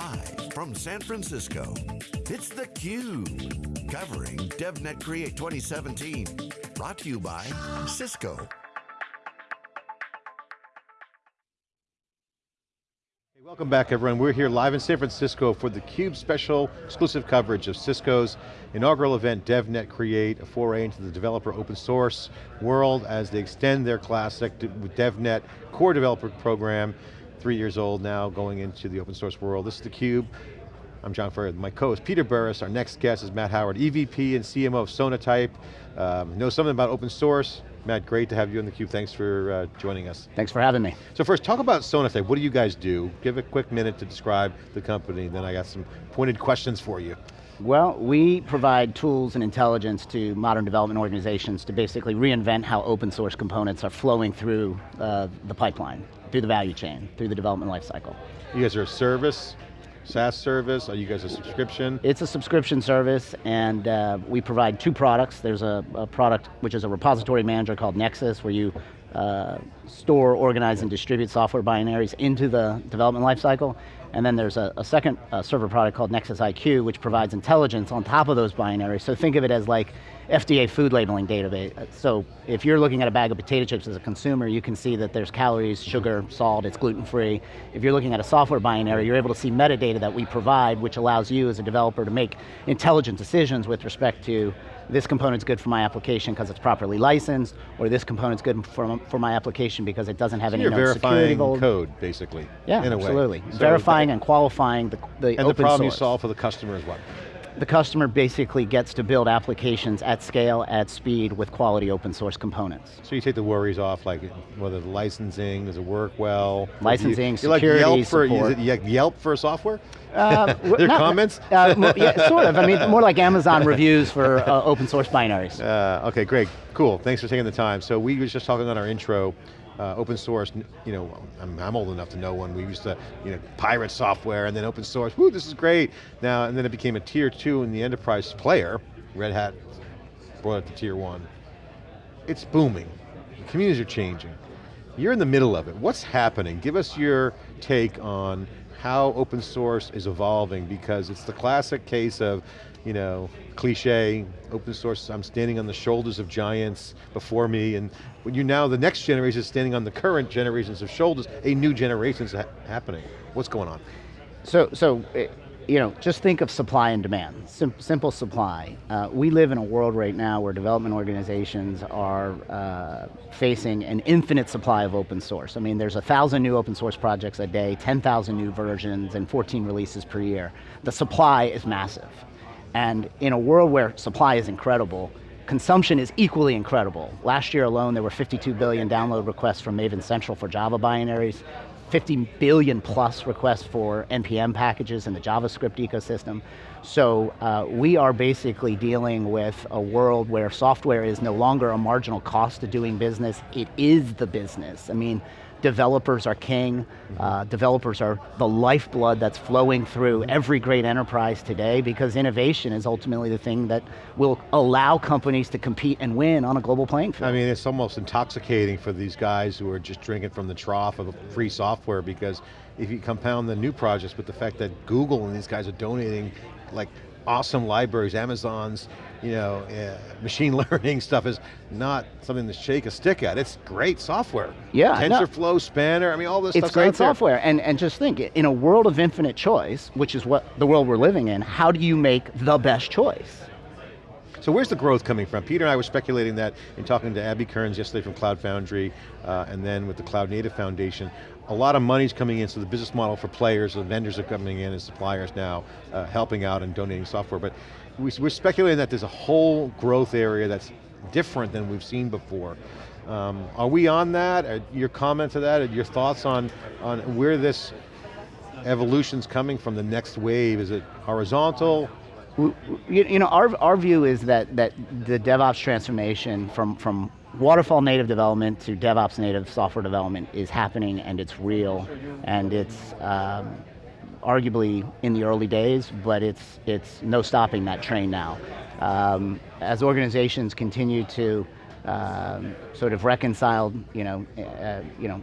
Live from San Francisco, it's theCUBE. Covering DevNet Create 2017. Brought to you by Cisco. Welcome back everyone. We're here live in San Francisco for theCUBE special exclusive coverage of Cisco's inaugural event, DevNet Create, a foray into the developer open source world as they extend their classic DevNet core developer program, three years old now, going into the open source world. This is theCUBE. I'm John Furrier, my co-host Peter Burris. Our next guest is Matt Howard, EVP and CMO of Sonatype. Um, knows something about open source, Matt, great to have you on theCUBE. Thanks for uh, joining us. Thanks for having me. So first, talk about Sonatype. What do you guys do? Give a quick minute to describe the company, then I got some pointed questions for you. Well, we provide tools and intelligence to modern development organizations to basically reinvent how open source components are flowing through uh, the pipeline, through the value chain, through the development lifecycle. You guys are a service, SaaS service? Are you guys a subscription? It's a subscription service and uh, we provide two products. There's a, a, product which is a repository manager called Nexus where you uh, store, organize, and distribute software binaries into the development lifecycle. And then there's a, a second uh, server product called Nexus IQ, which provides intelligence on top of those binaries. So think of it as like FDA food labeling database. So if you're looking at a bag of potato chips as a consumer, you can see that there's calories, sugar, salt, it's gluten-free. If you're looking at a software binary, you're able to see metadata that we provide, which allows you as a developer to make intelligent decisions with respect to this component's good for my application because it's properly licensed, or this component's good for, for my application because it doesn't have so any you're verifying security code, basically, yeah, absolutely. So verifying and qualifying the, the And the problem source. you solve for the customer is what? The customer basically gets to build applications at scale, at speed, with quality open source components. So you take the worries off, like whether the licensing, does it work well? Licensing, you, security, like Yelp for, support. Is it Yelp for software? Uh, Their not, comments? Uh, yeah, sort of, I mean, more like Amazon reviews for uh, open source binaries. Uh, okay, great, cool, thanks for taking the time. So we was just talking on our intro, uh, open source, you know, I'm, I'm, old enough to know when we used to, you know, pirate software and then open source, woo, this is great. Now, and then it became a tier two in the enterprise player, Red Hat brought it to tier one. It's booming, communities are changing. You're in the middle of it, what's happening? Give us your take on how open source is evolving because it's the classic case of, you know, cliche, open source, I'm standing on the shoulders of giants before me, and when you now, the next generation is standing on the current generations of shoulders, a new generation is ha happening. What's going on? So, so eh, you know, just think of supply and demand, Sim simple supply. Uh, we live in a world right now where development organizations are uh, facing an infinite supply of open source. I mean, there's a thousand new open source projects a day, 10,000 new versions, and 14 releases per year. The supply is massive. And in a world where supply is incredible, consumption is equally incredible. Last year alone, there were 52 billion download requests from Maven Central for Java binaries, 50 billion plus requests for NPM packages in the JavaScript ecosystem. So uh, we are basically dealing with a world where software is no longer a marginal cost to doing business, it is the business. I mean, developers are king, uh, developers are the lifeblood that's flowing through every great enterprise today because innovation is ultimately the thing that will allow companies to compete and win on a global playing field. I mean, it's almost intoxicating for these guys who are just drinking from the trough of free software because if you compound the new projects with the fact that Google and these guys are donating like awesome libraries, Amazon's, you know, uh, machine learning stuff is not something to shake a stick at. It's great software. Yeah. TensorFlow, no. Spanner, I mean all this stuff. It's great software, and, and just think, in a world of infinite choice, which is what the world we're living in, how do you make the best choice? So where's the growth coming from? Peter and I were speculating that in talking to Abby Kearns yesterday from Cloud Foundry, uh, and then with the Cloud Native Foundation, a lot of money's coming in, so the business model for players, the vendors are coming in and suppliers now, uh, helping out and donating software, but we, are speculating that there's a whole growth area that's different than we've seen before. Um, are we on that? Uh, your comments to that, your thoughts on, on where this evolution's coming from, the next wave? Is it horizontal? You, you know, our, our view is that, that the DevOps transformation from, from waterfall native development to DevOps native software development is happening and it's real and it's um, arguably in the early days, but it's, it's no stopping that train now. Um, as organizations continue to um, sort of reconcile, you know, uh, you know,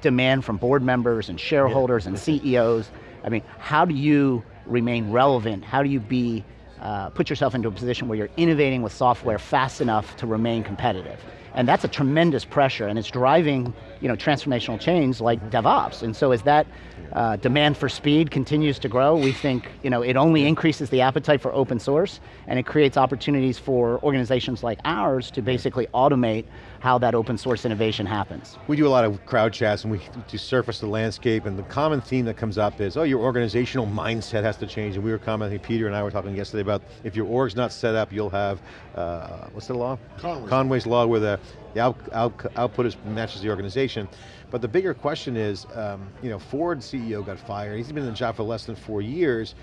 demand from board members and shareholders yeah. and CEOs I mean, how do you remain relevant? How do you be, uh, put yourself into a position where you're innovating with software fast enough to remain competitive? And that's a tremendous pressure and it's driving you know, transformational change like DevOps. And so as that uh, demand for speed continues to grow, we think you know, it only increases the appetite for open source and it creates opportunities for organizations like ours to basically automate how that open source innovation happens. We do a lot of crowd chats and we do surface the landscape and the common theme that comes up is, oh, your organizational mindset has to change. And we were commenting, Peter and I were talking yesterday about if your org's not set up, you'll have, uh, what's the law? Conway's. Conway's law where the, the out, out, output is, matches the organization. But the bigger question is, um, you know, Ford CEO got fired. He's been in the job for less than four years.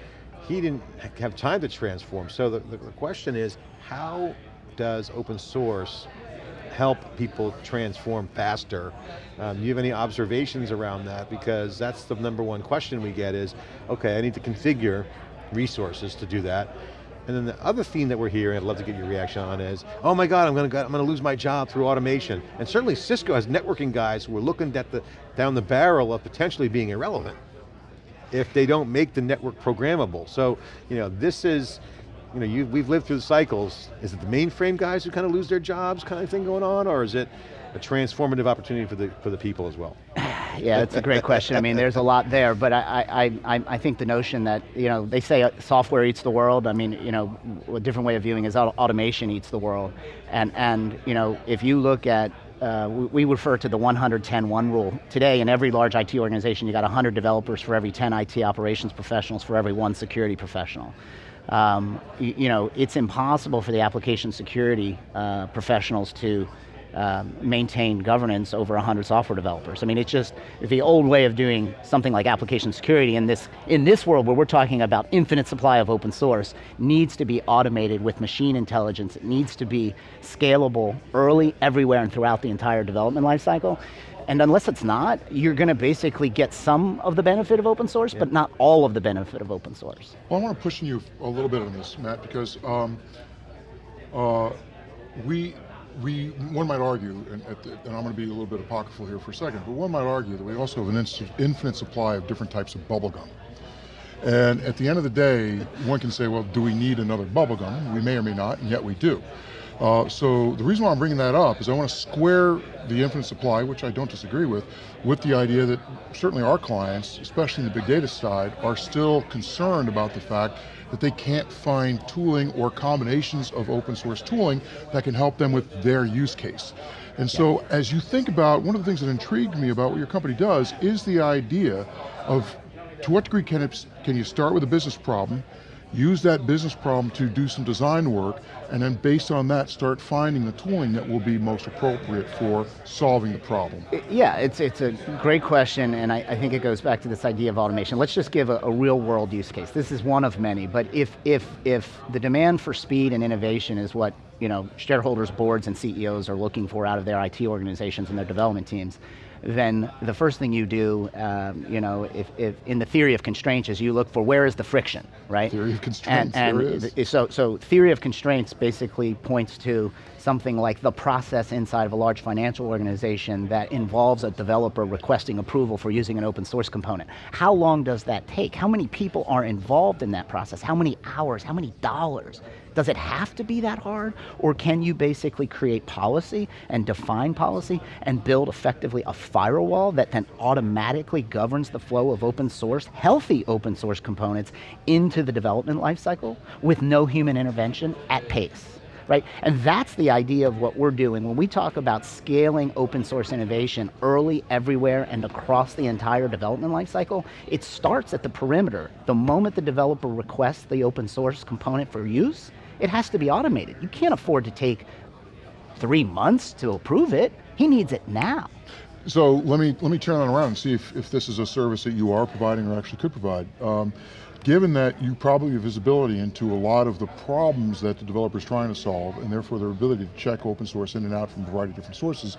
He didn't have time to transform. So the, the, the question is, how does open source help people transform faster. Um, do you have any observations around that? Because that's the number one question we get is, okay, I need to configure resources to do that. And then the other theme that we're hearing, I'd love to get your reaction on is, oh my God, I'm going to, I'm going to lose my job through automation. And certainly Cisco has networking guys who are looking at the, down the barrel of potentially being irrelevant if they don't make the network programmable. So, you know, this is, you know, you, we've lived through the cycles. Is it the mainframe guys who kind of lose their jobs kind of thing going on, or is it a transformative opportunity for the, for the people as well? yeah, that's a great question. I mean, there's a lot there, but I, I, I, I think the notion that, you know, they say software eats the world. I mean, you know, a different way of viewing is automation eats the world. And, and you know, if you look at uh, we, we, refer to the 110-1 rule. Today, in every large IT organization, you got 100 developers for every 10 IT operations professionals for every one security professional um, you, you, know, it's impossible for the application security uh, professionals to uh, maintain governance over 100 software developers. I mean, it's just the old way of doing something like application security in this, in this world where we're talking about infinite supply of open source needs to be automated with machine intelligence. It needs to be scalable early, everywhere, and throughout the entire development lifecycle. And unless it's not, you're going to basically get some of the benefit of open source, yeah. but not all of the benefit of open source. Well, I want to push you a little bit on this, Matt, because um, uh, we, we, one might argue, and, the, and, I'm going to be a little bit apocryphal here for a second, but one might argue that we also have an infinite supply of different types of bubblegum. And at the end of the day, one can say, well, do we need another bubblegum? We may or may not, and yet we do. Uh, so the reason why I'm bringing that up is I want to square the infinite supply, which I don't disagree with, with the idea that certainly our clients, especially in the big data side, are still concerned about the fact that they can't find tooling or combinations of open source tooling that can help them with their use case. And so as you think about, one of the things that intrigued me about what your company does is the idea of to what degree can, it, can you start with a business problem, use that business problem to do some design work, and then based on that, start finding the tooling that will be most appropriate for solving the problem. Yeah, it's, it's a great question, and I, I think it goes back to this idea of automation. Let's just give a, a, real world use case. This is one of many, but if, if, if the demand for speed and innovation is what you know, shareholders, boards, and CEOs are looking for out of their IT organizations and their development teams, then the first thing you do, um, you know, if, if, in the theory of constraints is you look for where is the friction, right? Theory of constraints, and, and So, so theory of constraints basically points to something like the process inside of a large financial organization that involves a developer requesting approval for using an open source component. How long does that take? How many people are involved in that process? How many hours, how many dollars? Does it have to be that hard? Or can you basically create policy and define policy and build effectively a firewall that then automatically governs the flow of open source, healthy open source components into the development lifecycle with no human intervention at pace? Right? And that's the idea of what we're doing. When we talk about scaling open source innovation early, everywhere, and across the entire development lifecycle, it starts at the perimeter. The moment the developer requests the open source component for use, it has to be automated. You can't afford to take three months to approve it. He needs it now. So let me let me turn that around and see if, if this is a service that you are providing or actually could provide. Um, given that you probably have visibility into a lot of the problems that the developer is trying to solve, and therefore their ability to check open source in and out from a variety of different sources,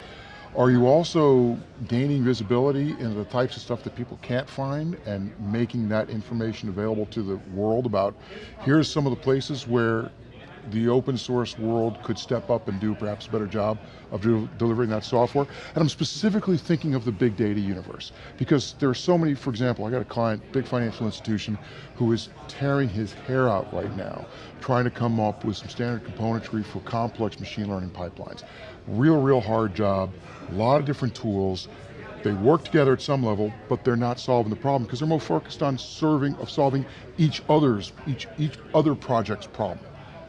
are you also gaining visibility into the types of stuff that people can't find and making that information available to the world about, here's some of the places where the open source world could step up and do perhaps a better job of de delivering that software. And I'm specifically thinking of the big data universe because there are so many, for example, I got a client, big financial institution, who is tearing his hair out right now, trying to come up with some standard componentry for complex machine learning pipelines. Real, real hard job, a lot of different tools, they work together at some level, but they're not solving the problem because they're more focused on serving, of solving each other's, each, each other project's problem.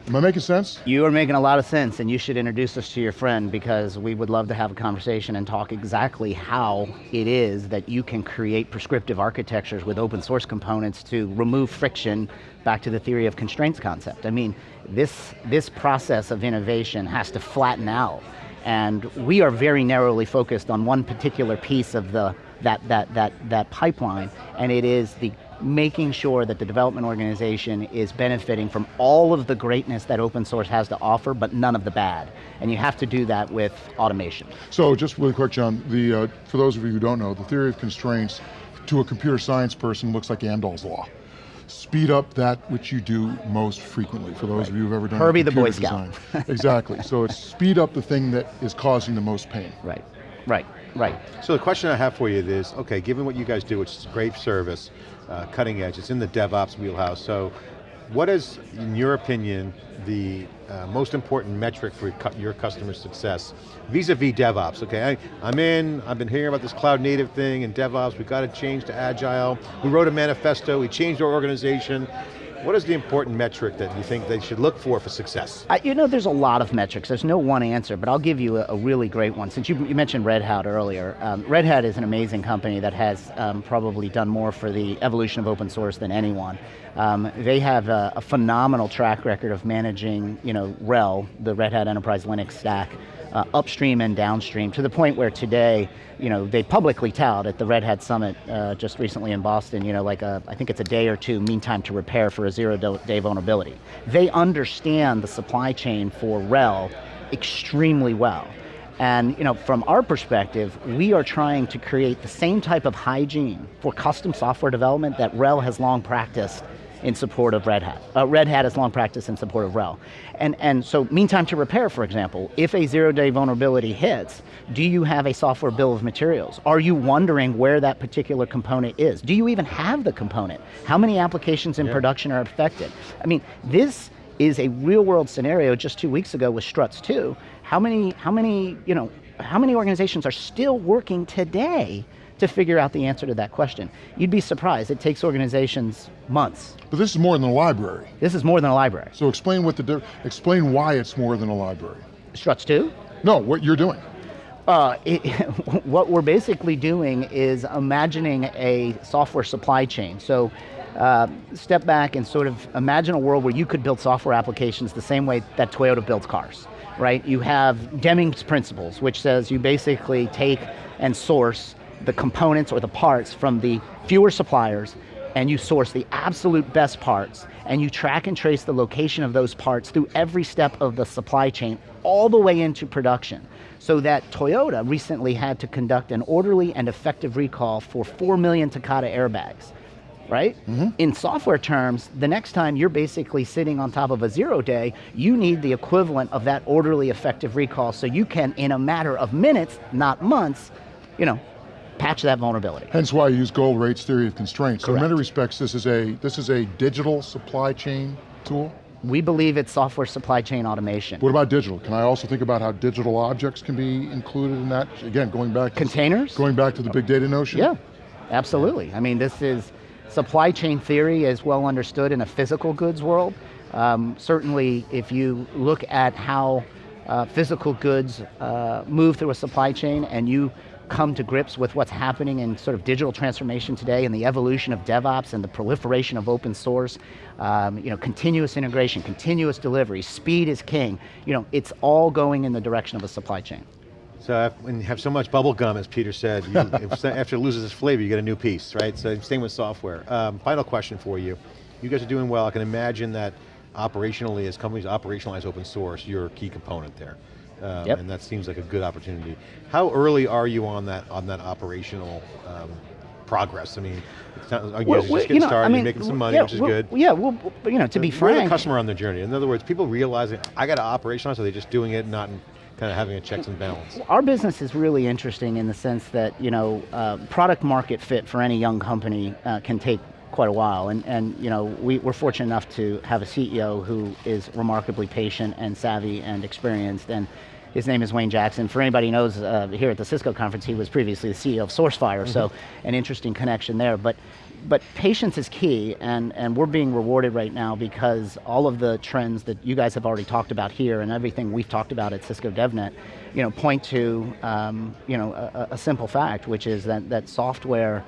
Am I making sense? You are making a lot of sense and you should introduce us to your friend because we would love to have a conversation and talk exactly how it is that you can create prescriptive architectures with open source components to remove friction back to the theory of constraints concept. I mean, this, this process of innovation has to flatten out and we are very narrowly focused on one particular piece of the, that, that, that, that pipeline, and it is the making sure that the development organization is benefiting from all of the greatness that open source has to offer, but none of the bad. And you have to do that with automation. So just really quick, John, the, uh, for those of you who don't know, the theory of constraints to a computer science person looks like Amdahl's law speed up that which you do most frequently, for those right. of you who've ever done Herbie the Boy Scout. exactly, so it's speed up the thing that is causing the most pain. Right, right, right. So the question I have for you is, okay, given what you guys do, which is great service, uh, cutting edge, it's in the DevOps wheelhouse, so what is, in your opinion, the uh, most important metric for your customer success vis-a-vis -vis DevOps? Okay, I, am in, I've been hearing about this cloud native thing and DevOps, we've got to change to Agile. We wrote a manifesto, we changed our organization. What is the important metric that you think they should look for for success? Uh, you know, there's a lot of metrics. There's no one answer, but I'll give you a, a really great one. Since you, you mentioned Red Hat earlier, um, Red Hat is an amazing company that has um, probably done more for the evolution of open source than anyone. Um, they have a, a, phenomenal track record of managing, you know, RHEL, the Red Hat Enterprise Linux stack, uh, upstream and downstream, to the point where today, you know, they publicly tout at the Red Hat Summit uh, just recently in Boston, you know, like a, I think it's a day or two mean time to repair for a zero day vulnerability. They understand the supply chain for RHEL extremely well. And you know, from our perspective, we are trying to create the same type of hygiene for custom software development that RHEL has long practiced in support of Red Hat. Uh, Red Hat has long practiced in support of RHEL. And, and so meantime to repair, for example, if a zero day vulnerability hits, do you have a software bill of materials? Are you wondering where that particular component is? Do you even have the component? How many applications in yeah. production are affected? I mean, this is a real world scenario just two weeks ago with Struts 2. How many, how many, you know, how many organizations are still working today to figure out the answer to that question. You'd be surprised, it takes organizations months. But this is more than a library. This is more than a library. So explain what the, explain why it's more than a library. Struts 2? No, what you're doing. Uh, it, what we're basically doing is imagining a software supply chain. So uh, step back and sort of imagine a world where you could build software applications the same way that Toyota builds cars, right? You have Deming's principles, which says you basically take and source the components or the parts from the fewer suppliers and you source the absolute best parts and you track and trace the location of those parts through every step of the supply chain all the way into production. So that Toyota recently had to conduct an orderly and effective recall for 4 million Takata airbags, right? Mm -hmm. In software terms, the next time you're basically sitting on top of a zero day, you need the equivalent of that orderly effective recall so you can, in a matter of minutes, not months, you know, patch that vulnerability. Hence why I use Goldratt's theory of constraints. Correct. So in many respects, this is a this is a digital supply chain tool. We believe it's software supply chain automation. What about digital? Can I also think about how digital objects can be included in that? Again, going back containers. To, going back to the big data notion. Yeah, absolutely. I mean, this is supply chain theory is well understood in a physical goods world. Um, certainly, if you look at how uh, physical goods uh, move through a supply chain and you come to grips with what's happening in sort of digital transformation today and the evolution of DevOps and the proliferation of open source, um, you know, continuous integration, continuous delivery, speed is king. You know, it's all going in the direction of a supply chain. So when you have so much bubble gum, as Peter said, you, after it loses its flavor, you get a new piece, right? So same with software. Um, final question for you. You guys are doing well. I can imagine that operationally, as companies operationalize open source, you're a key component there. Um, yep. And that seems like a good opportunity. How early are you on that on that operational um, progress? I mean, it's not, you Well, guys are just getting know, started, I mean, you're making some money, yeah, which is good. Yeah, well, you know, to be Where are the frank, customer on the journey? In other words, people realizing, I got to operationalize, are they just doing it, not kind of having a checks and balance? Our business is really interesting in the sense that you know, uh, product market fit for any young company uh, can take quite a while, and and you know, we, we're fortunate enough to have a CEO who is remarkably patient and savvy and experienced, and his name is Wayne Jackson. For anybody who knows, uh, here at the Cisco conference, he was previously the CEO of SourceFire, so an interesting connection there. But but patience is key, and, and we're being rewarded right now because all of the trends that you guys have already talked about here and everything we've talked about at Cisco DevNet, you know, point to um, you know, a, a simple fact, which is that, that software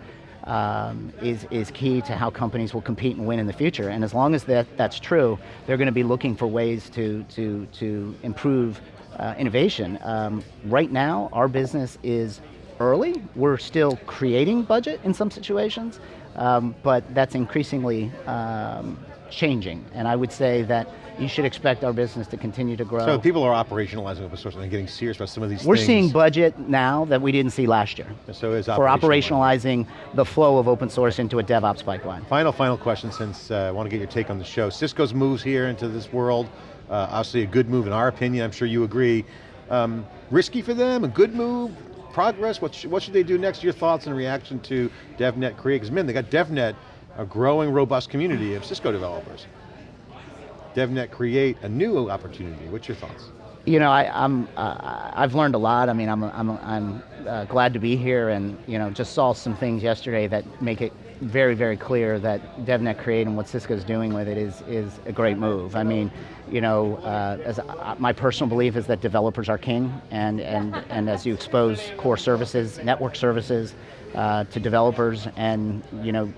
um, is, is key to how companies will compete and win in the future. And as long as that, that's true, they're going to be looking for ways to, to, to improve uh, innovation. Um, right now, our business is early. We're still creating budget in some situations, um, but that's increasingly um, changing. And I would say that you should expect our business to continue to grow. So people are operationalizing open source and getting serious about some of these things. We're things. seeing budget now that we didn't see last year. So is For operationalizing the flow of open source into a DevOps pipeline. Final, final question since uh, I want to get your take on the show. Cisco's moves here into this world, uh, obviously a good move in our opinion, I'm sure you agree. Um, risky for them, a good move, progress, what, sh what should they do next? Your thoughts and reaction to DevNet Create, because man, they got DevNet, a growing, robust community of Cisco developers. DevNet Create, a new opportunity, what's your thoughts? You know, I, I'm, uh, I've learned a lot. I mean, I'm, I'm, I'm uh, glad to be here and, you know, just saw some things yesterday that make it very, very clear that DevNet Create and what Cisco's doing with it is, is a great move. I mean, you know, uh, as uh, my personal belief is that developers are king, and, and, and as you expose core services, network services uh, to developers, and you know,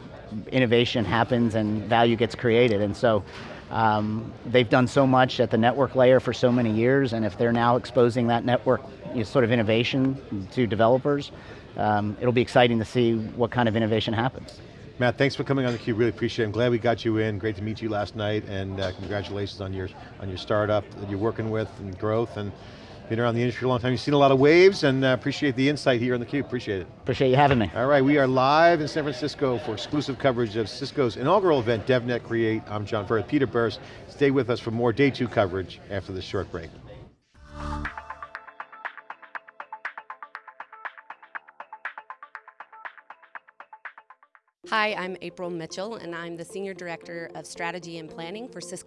innovation happens and value gets created, and so um, they've done so much at the network layer for so many years, and if they're now exposing that network you know, sort of innovation to developers, um, it'll be exciting to see what kind of innovation happens. Matt, thanks for coming on theCUBE, really appreciate it. I'm glad we got you in, great to meet you last night, and uh, congratulations on your, on your startup that you're working with and growth, and been around the industry a long time. You've seen a lot of waves, and uh, appreciate the insight here on theCUBE, appreciate it. Appreciate you having me. All right, we are live in San Francisco for exclusive coverage of Cisco's inaugural event, DevNet Create. I'm John Furrier, Peter Burris. Stay with us for more day two coverage after this short break. Hi, I'm April Mitchell, and I'm the Senior Director of Strategy and Planning for Cisco